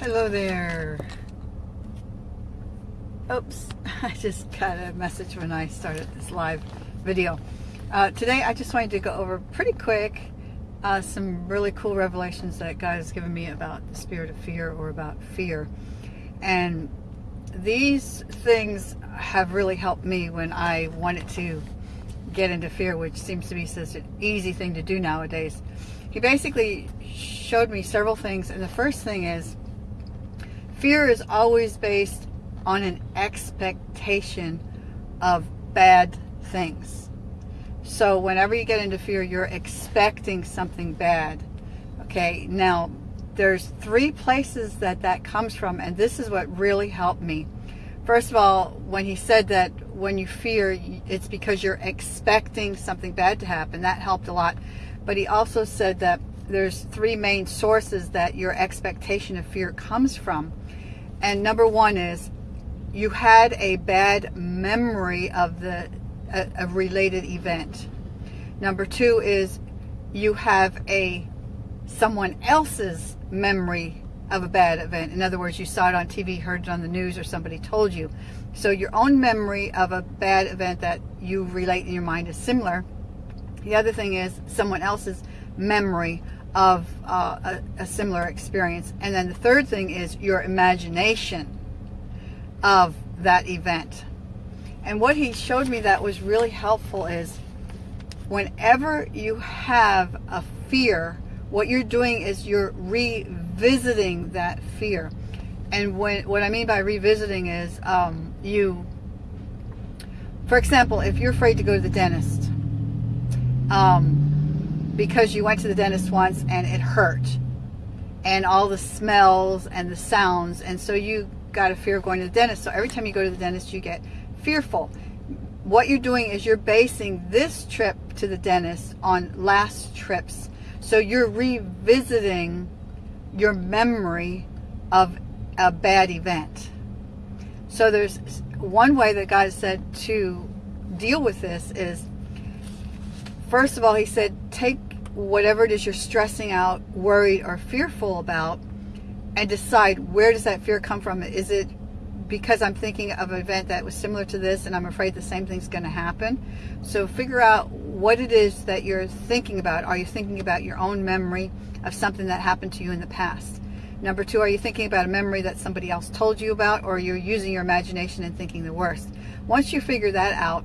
Hello there. Oops, I just got a message when I started this live video. Uh, today I just wanted to go over pretty quick uh, some really cool revelations that God has given me about the spirit of fear or about fear. And these things have really helped me when I wanted to get into fear, which seems to be such an easy thing to do nowadays. He basically showed me several things, and the first thing is Fear is always based on an expectation of bad things. So whenever you get into fear, you're expecting something bad. Okay, now there's three places that that comes from, and this is what really helped me. First of all, when he said that when you fear, it's because you're expecting something bad to happen, that helped a lot. But he also said that there's three main sources that your expectation of fear comes from. And number one is you had a bad memory of the uh, a, a related event. Number two is you have a someone else's memory of a bad event. In other words, you saw it on TV, heard it on the news, or somebody told you. So your own memory of a bad event that you relate in your mind is similar. The other thing is someone else's memory of uh, a, a similar experience. And then the third thing is your imagination of that event. And what he showed me that was really helpful is whenever you have a fear, what you're doing is you're revisiting that fear. And when, what I mean by revisiting is um, you, for example, if you're afraid to go to the dentist, um, because you went to the dentist once and it hurt and all the smells and the sounds and so you got a fear of going to the dentist. So every time you go to the dentist you get fearful. What you're doing is you're basing this trip to the dentist on last trips. So you're revisiting your memory of a bad event. So there's one way that God said to deal with this is first of all he said take whatever it is you're stressing out, worried, or fearful about, and decide where does that fear come from? Is it because I'm thinking of an event that was similar to this and I'm afraid the same thing's going to happen? So figure out what it is that you're thinking about. Are you thinking about your own memory of something that happened to you in the past? Number two, are you thinking about a memory that somebody else told you about or you're using your imagination and thinking the worst? Once you figure that out,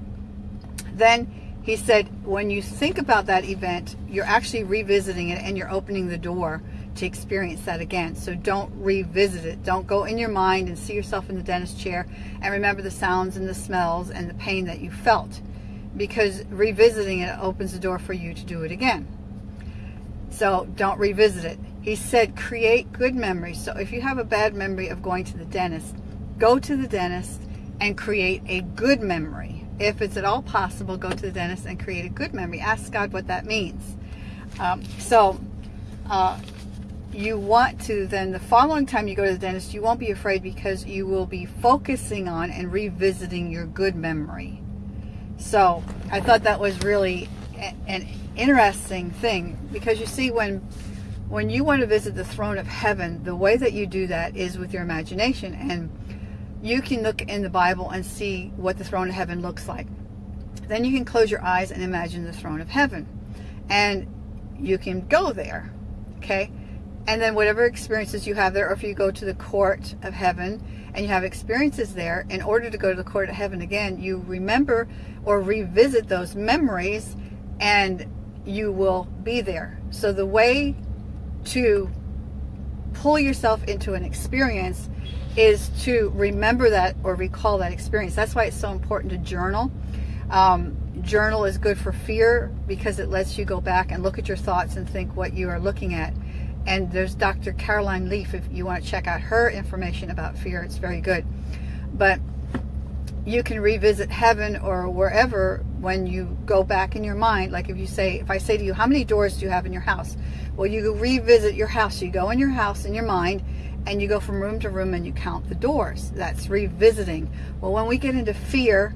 then he said, when you think about that event, you're actually revisiting it and you're opening the door to experience that again. So don't revisit it. Don't go in your mind and see yourself in the dentist chair and remember the sounds and the smells and the pain that you felt. Because revisiting it opens the door for you to do it again. So don't revisit it. He said create good memories. So if you have a bad memory of going to the dentist, go to the dentist and create a good memory if it's at all possible, go to the dentist and create a good memory. Ask God what that means. Um, so, uh, you want to then the following time you go to the dentist, you won't be afraid because you will be focusing on and revisiting your good memory. So, I thought that was really an interesting thing because you see when when you want to visit the throne of heaven, the way that you do that is with your imagination and you can look in the Bible and see what the throne of heaven looks like. Then you can close your eyes and imagine the throne of heaven. And you can go there, okay? And then whatever experiences you have there, or if you go to the court of heaven and you have experiences there, in order to go to the court of heaven again, you remember or revisit those memories and you will be there. So the way to pull yourself into an experience is to remember that or recall that experience. That's why it's so important to journal. Um, journal is good for fear because it lets you go back and look at your thoughts and think what you are looking at. And there's Dr. Caroline Leaf, if you want to check out her information about fear, it's very good. But you can revisit heaven or wherever when you go back in your mind. Like if you say, if I say to you, how many doors do you have in your house? Well, you revisit your house. You go in your house in your mind and you go from room to room and you count the doors. That's revisiting. Well, when we get into fear,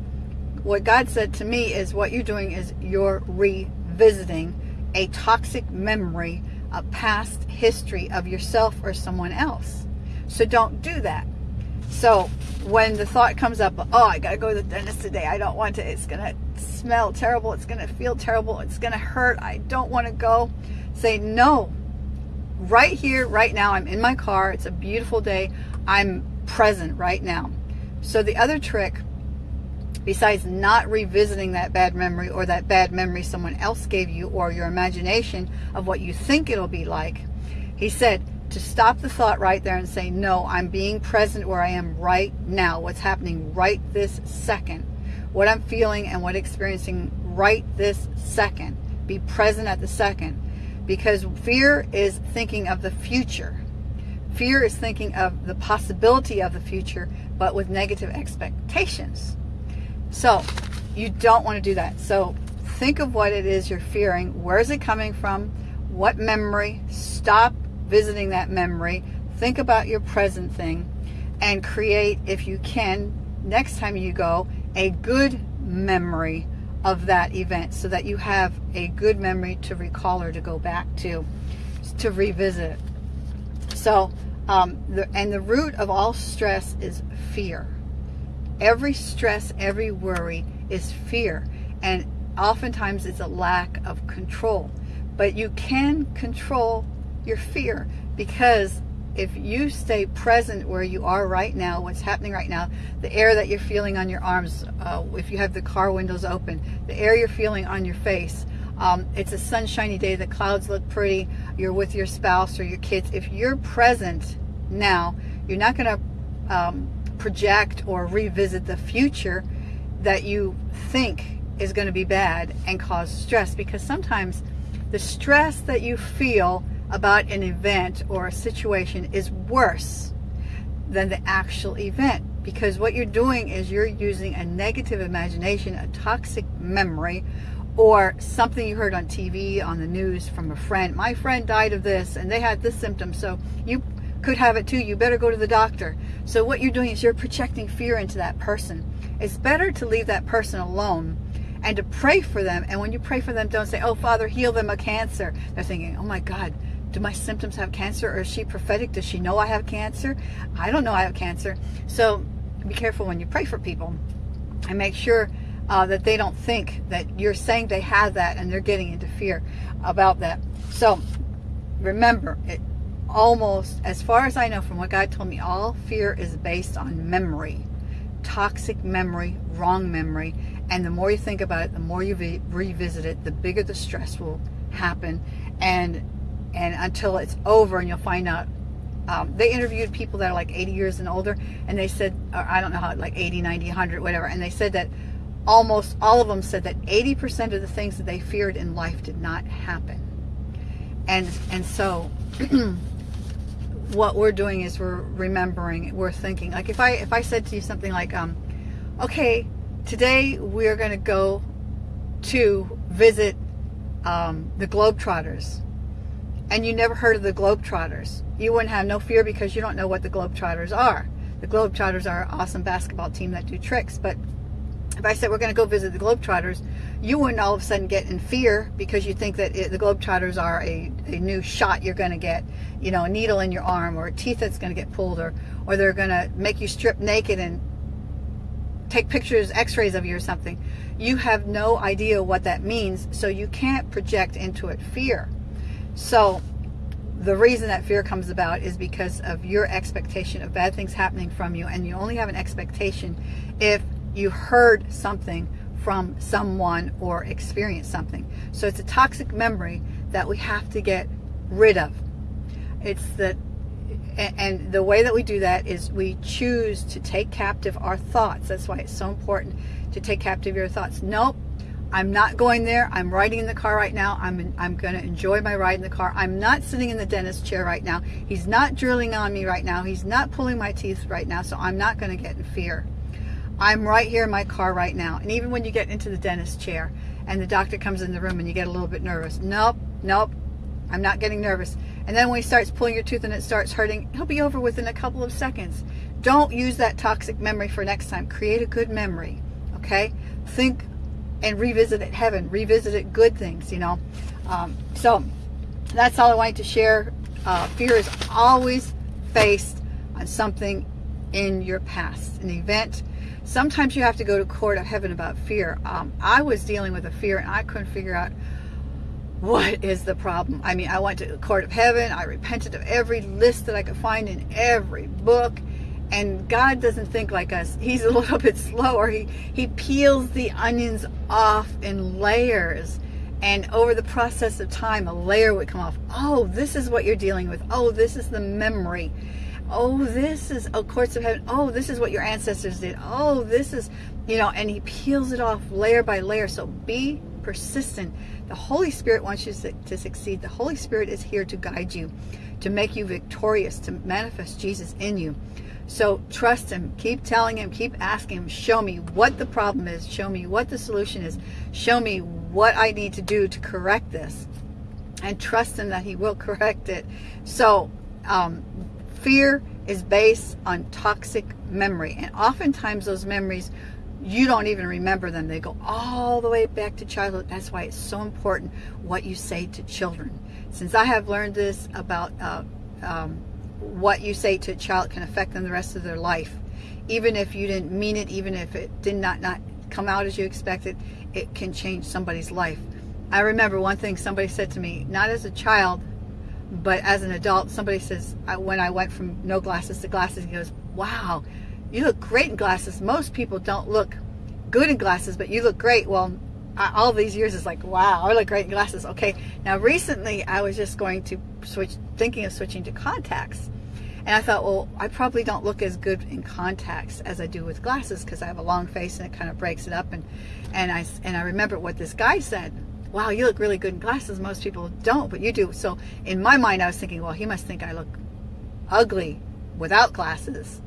what God said to me is what you're doing is you're revisiting a toxic memory, a past history of yourself or someone else. So don't do that. So when the thought comes up, oh, I got to go to the dentist today. I don't want to. It's going to smell terrible. It's going to feel terrible. It's going to hurt. I don't want to go. Say, no. Right here, right now, I'm in my car. It's a beautiful day. I'm present right now. So the other trick, besides not revisiting that bad memory or that bad memory someone else gave you or your imagination of what you think it'll be like, he said, to stop the thought right there and say, no, I'm being present where I am right now, what's happening right this second, what I'm feeling and what experiencing right this second. Be present at the second. Because fear is thinking of the future. Fear is thinking of the possibility of the future, but with negative expectations. So you don't want to do that. So think of what it is you're fearing. Where is it coming from? What memory? Stop visiting that memory. Think about your present thing and create, if you can, next time you go, a good memory of that event so that you have a good memory to recall or to go back to, to revisit. So, um, the, and the root of all stress is fear. Every stress, every worry is fear. And oftentimes it's a lack of control. But you can control your fear because if you stay present where you are right now, what's happening right now, the air that you're feeling on your arms, uh, if you have the car windows open, the air you're feeling on your face, um, it's a sunshiny day, the clouds look pretty, you're with your spouse or your kids. If you're present now, you're not going to um, project or revisit the future that you think is going to be bad and cause stress because sometimes the stress that you feel about an event or a situation is worse than the actual event because what you're doing is you're using a negative imagination, a toxic memory, or something you heard on TV, on the news from a friend. My friend died of this and they had this symptom, so you could have it too. You better go to the doctor. So what you're doing is you're projecting fear into that person. It's better to leave that person alone and to pray for them. And when you pray for them, don't say, oh, Father, heal them of cancer. They're thinking, oh my God, do my symptoms have cancer or is she prophetic? Does she know I have cancer? I don't know I have cancer. So be careful when you pray for people and make sure uh, that they don't think that you're saying they have that and they're getting into fear about that. So remember, it almost, as far as I know from what God told me, all fear is based on memory, toxic memory, wrong memory. And the more you think about it, the more you revisit it, the bigger the stress will happen. And and until it's over and you'll find out um, they interviewed people that are like 80 years and older and they said I don't know how like 80 90 100 whatever and they said that almost all of them said that 80% of the things that they feared in life did not happen. And and so what we're doing is we're remembering we're thinking like if I if I said to you something like um okay today we're gonna go to visit um, the Globetrotters and you never heard of the Globetrotters, you wouldn't have no fear because you don't know what the Globetrotters are. The Globetrotters are an awesome basketball team that do tricks, but if I said we're going to go visit the Globetrotters, you wouldn't all of a sudden get in fear because you think that it, the Globetrotters are a, a new shot you're going to get, you know, a needle in your arm or a teeth that's going to get pulled or, or they're going to make you strip naked and take pictures, x-rays of you or something. You have no idea what that means, so you can't project into it fear. So the reason that fear comes about is because of your expectation of bad things happening from you. And you only have an expectation if you heard something from someone or experienced something. So it's a toxic memory that we have to get rid of. It's that, and the way that we do that is we choose to take captive our thoughts. That's why it's so important to take captive your thoughts. Nope, I'm not going there. I'm riding in the car right now. I'm, I'm going to enjoy my ride in the car. I'm not sitting in the dentist chair right now. He's not drilling on me right now. He's not pulling my teeth right now. So I'm not going to get in fear. I'm right here in my car right now. And even when you get into the dentist chair and the doctor comes in the room and you get a little bit nervous. Nope, nope. I'm not getting nervous. And then when he starts pulling your tooth and it starts hurting, he'll be over within a couple of seconds. Don't use that toxic memory for next time. Create a good memory. Okay? Think and revisited heaven, revisited good things, you know. Um, so that's all I wanted to share. Uh, fear is always faced on something in your past, an event. Sometimes you have to go to court of heaven about fear. Um, I was dealing with a fear and I couldn't figure out what is the problem. I mean, I went to the court of heaven. I repented of every list that I could find in every book. And God doesn't think like us. He's a little bit slower. He, he peels the onions off in layers. And over the process of time, a layer would come off. Oh, this is what you're dealing with. Oh, this is the memory oh, this is, oh, courts of heaven, oh, this is what your ancestors did. Oh, this is, you know, and he peels it off layer by layer. So be persistent. The Holy Spirit wants you to succeed. The Holy Spirit is here to guide you, to make you victorious, to manifest Jesus in you. So trust him. Keep telling him. Keep asking him. Show me what the problem is. Show me what the solution is. Show me what I need to do to correct this. And trust him that he will correct it. So um, Fear is based on toxic memory. And oftentimes those memories, you don't even remember them. They go all the way back to childhood. That's why it's so important what you say to children. Since I have learned this about uh, um, what you say to a child can affect them the rest of their life. Even if you didn't mean it, even if it did not, not come out as you expected, it can change somebody's life. I remember one thing somebody said to me, not as a child, but as an adult, somebody says, when I went from no glasses to glasses, he goes, wow, you look great in glasses. Most people don't look good in glasses, but you look great. Well, I, all these years is like, wow, I look great in glasses. Okay, now recently I was just going to switch, thinking of switching to contacts. And I thought, well, I probably don't look as good in contacts as I do with glasses because I have a long face and it kind of breaks it up. And, and, I, and I remember what this guy said wow, you look really good in glasses. Most people don't, but you do. So in my mind, I was thinking, well, he must think I look ugly without glasses.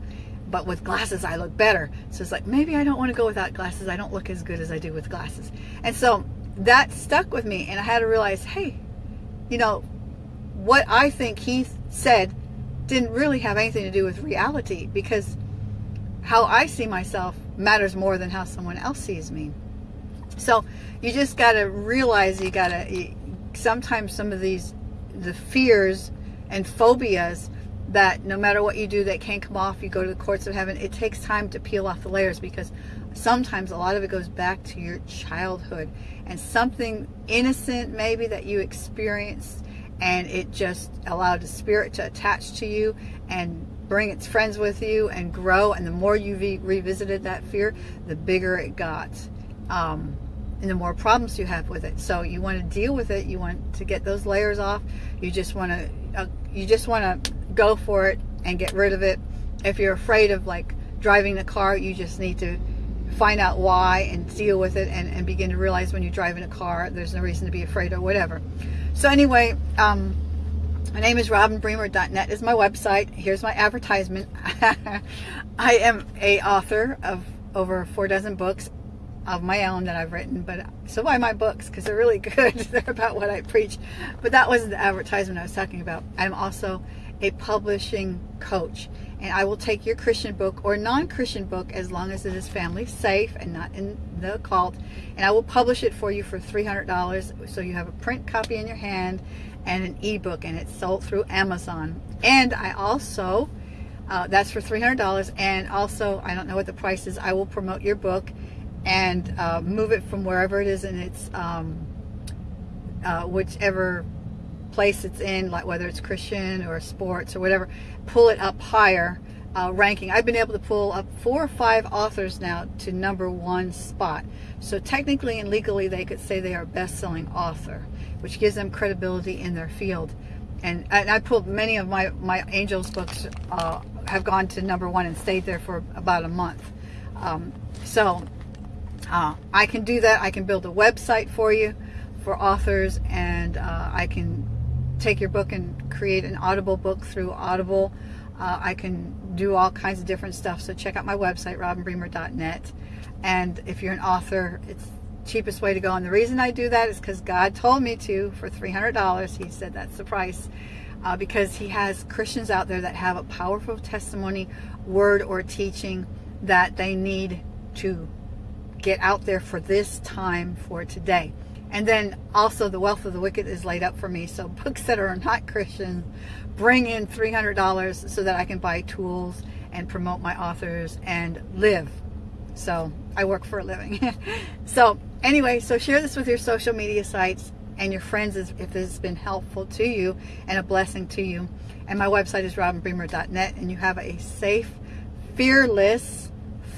But with glasses, I look better. So it's like, maybe I don't want to go without glasses. I don't look as good as I do with glasses. And so that stuck with me. And I had to realize, hey, you know, what I think he said didn't really have anything to do with reality because how I see myself matters more than how someone else sees me. So you just got to realize you got to, sometimes some of these, the fears and phobias that no matter what you do, they can't come off. You go to the courts of heaven. It takes time to peel off the layers because sometimes a lot of it goes back to your childhood and something innocent maybe that you experienced and it just allowed the spirit to attach to you and bring its friends with you and grow. And the more you re revisited that fear, the bigger it got. Um, and the more problems you have with it. So you want to deal with it. You want to get those layers off. You just want to, uh, you just want to go for it and get rid of it. If you're afraid of like driving the car, you just need to find out why and deal with it and, and begin to realize when you're driving a car, there's no reason to be afraid or whatever. So anyway, um, my name is robinbremer.net is my website. Here's my advertisement. I am a author of over four dozen books of my own that I've written, but so buy my books because they're really good. they're about what I preach. But that wasn't the advertisement I was talking about. I'm also a publishing coach, and I will take your Christian book or non-Christian book as long as it is family safe and not in the occult, and I will publish it for you for $300 so you have a print copy in your hand and an ebook, and it's sold through Amazon. And I also, uh, that's for $300, and also, I don't know what the price is, I will promote your book and uh, move it from wherever it is in its um, uh, whichever place it's in, like whether it's Christian or sports or whatever, pull it up higher uh, ranking. I've been able to pull up four or five authors now to number one spot. So technically and legally they could say they are best-selling author, which gives them credibility in their field. And, and I pulled many of my, my Angels books uh, have gone to number one and stayed there for about a month. Um, so uh, I can do that. I can build a website for you for authors and uh, I can take your book and create an Audible book through Audible. Uh, I can do all kinds of different stuff. So check out my website, robinbremer.net. And if you're an author, it's cheapest way to go. And the reason I do that is because God told me to for $300. He said that's the price. Uh, because he has Christians out there that have a powerful testimony, word, or teaching that they need to get out there for this time for today. And then also the wealth of the wicked is laid up for me. So books that are not Christian bring in $300 so that I can buy tools and promote my authors and live. So I work for a living. so anyway, so share this with your social media sites and your friends if this has been helpful to you and a blessing to you. And my website is robinbremer.net and you have a safe, fearless,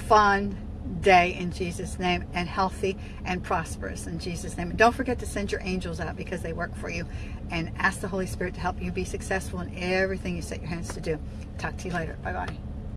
fun, day in Jesus' name and healthy and prosperous in Jesus' name. And don't forget to send your angels out because they work for you and ask the Holy Spirit to help you be successful in everything you set your hands to do. Talk to you later. Bye-bye.